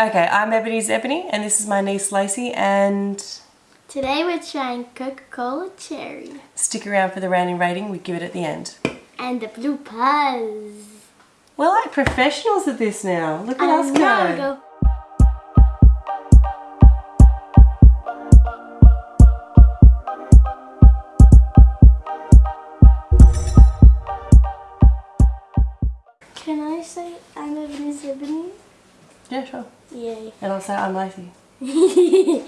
Okay, I'm Ebony's Ebony, and this is my niece Lacey, and Today we're trying Coca-Cola Cherry stick around for the rounding rating. We give it at the end. and the Blue Puzz. We're like professionals at this now. Look at I us know, go. Can I say I'm Ebony's Ebony? Yeah, sure. Yay. And I'll say I'm Lacey.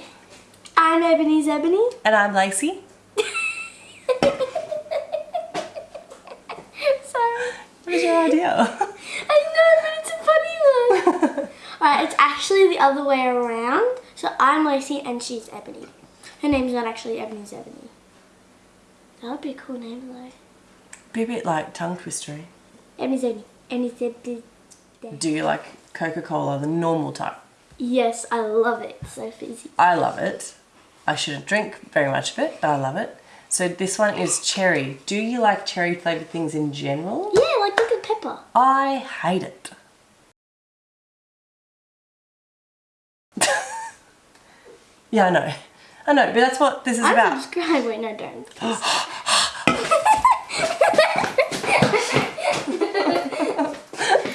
I'm Ebony's Ebony. And I'm Lacey. Sorry. What is your idea? I know, but it's a funny one. Alright, it's actually the other way around. So I'm Lacey and she's Ebony. Her name's not actually Ebony's Ebony. That would be a cool name though. Be a bit like tongue twistery. Ebony's Ebony. Ebony's Ebony. Do you like Coca-Cola, the normal type? Yes, I love it. So fizzy. I love it. I shouldn't drink very much of it, but I love it. So this one is cherry. Do you like cherry flavored things in general? Yeah, like Dr. Pepper. I hate it. yeah, I know. I know, but that's what this is I'm about. subscribed. Wait, no, don't. please.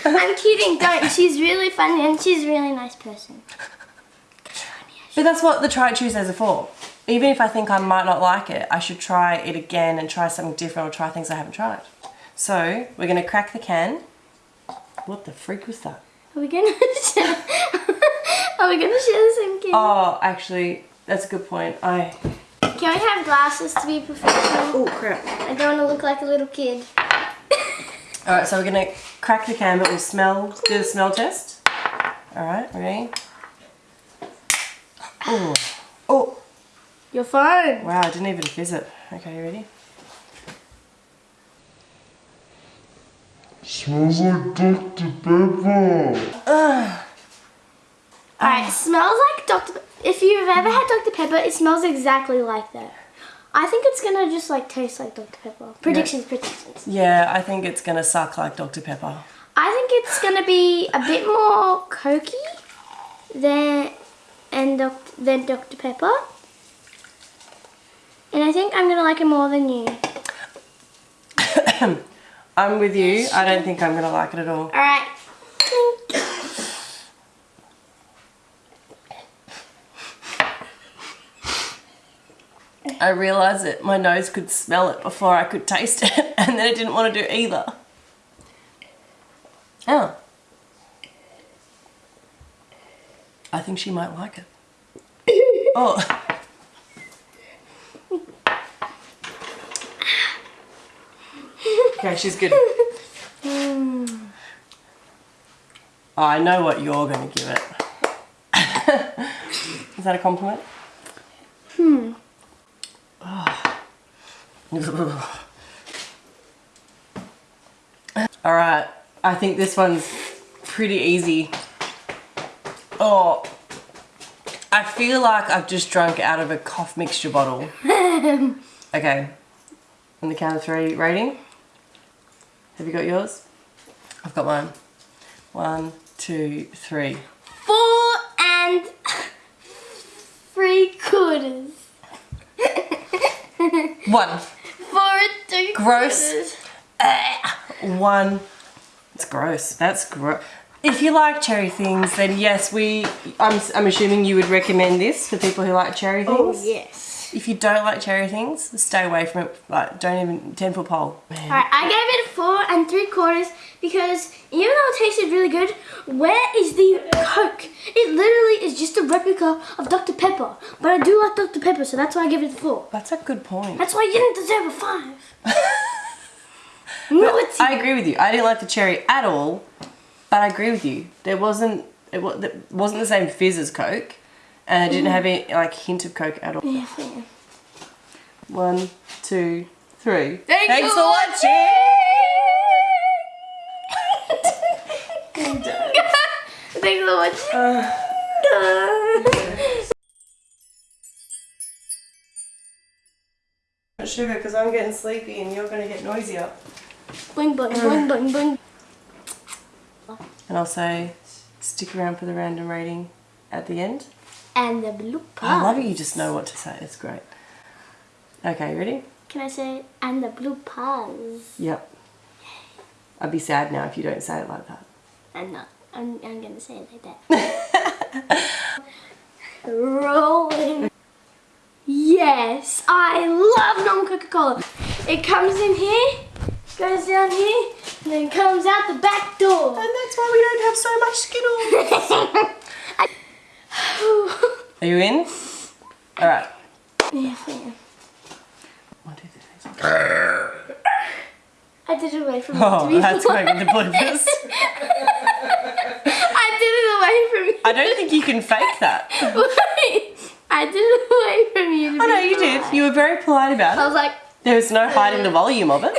I'm kidding, don't. She's really funny and she's a really nice person. But that's what the try it Tuesdays are for. Even if I think I might not like it, I should try it again and try something different or try things I haven't tried. So we're gonna crack the can. What the freak was that? Are we gonna share? Are we gonna share the same kid? Oh, actually, that's a good point. I. Can we have glasses to be professional? Oh crap. I don't want to look like a little kid. All right, so we're gonna crack the can, but we'll smell. Do the smell test. All right, ready? Oh, oh, Your phone. wow! I didn't even fizz it. Okay, ready? Smells like Dr. Pepper. Alright, it smells like Dr. Pe- If you've ever had Dr. Pepper, it smells exactly like that. I think it's gonna just like taste like Dr. Pepper. Predictions, predictions. Yeah, I think it's gonna suck like Dr Pepper. I think it's gonna be a bit more cokey than and doc, than Dr. Pepper. And I think I'm gonna like it more than you. I'm with you. I don't think I'm gonna like it at all. Alright. I realised that my nose could smell it before I could taste it, and then it didn't want to do either. Oh. I think she might like it. Oh. Okay, she's good. I know what you're going to give it. Is that a compliment? Hmm. All right, I think this one's pretty easy. Oh, I feel like I've just drunk out of a cough mixture bottle. okay, on the count of three, rating. Have you got yours? I've got mine. One, two, three. Four and three quarters. One. Three Gross. quarters. Eh, one. It's gross. That's gross. If you like cherry things, then yes, we. I'm, I'm assuming you would recommend this for people who like cherry oh, things. Oh yes. If you don't like cherry things, stay away from it. Like, don't even ten foot pole. Man. Alright, I gave it a four and three quarters because even though it tasted really good, where is the Coke? It literally is just a replica of Dr. Pepper. But I do like Dr. Pepper, so that's why I give it a four. That's a good point. That's why you didn't deserve a five. no, it's I agree with you. I didn't like the cherry at all, but I agree with you. There wasn't it, wa- it wasn't the same fizz as Coke, and it didn't have any like hint of Coke at all. yeah, fair. One, two, three. Thanks Thanks for watching. Thanks for watching. Sugar, because I'm getting sleepy and you're going to get noisy noisier. Boing, boing, mm. boing, boing, boing. And I'll say stick around for the random rating at the end. And the blue pug. I love it. You just know what to say. It's great. Okay, ready? Can I say and the blue pause? Yep. I'd be sad now if you don't say it like that. I'm not. I'm, I'm gonna say it like that. Rolling. Yes, I love non Coca Cola. It comes in here, goes down here, and then comes out the back door. And that's why we don't have so much Skittles. Are you in? All right. Yes, I am. One, two, three. I did it away from oh, you. to Oh, that's going in the bloopers. I did it away from you. I don't think you can fake that. Wait, I did it away from you. Oh be no, you did. You were very polite about it. I was like, There was no hiding the volume of it.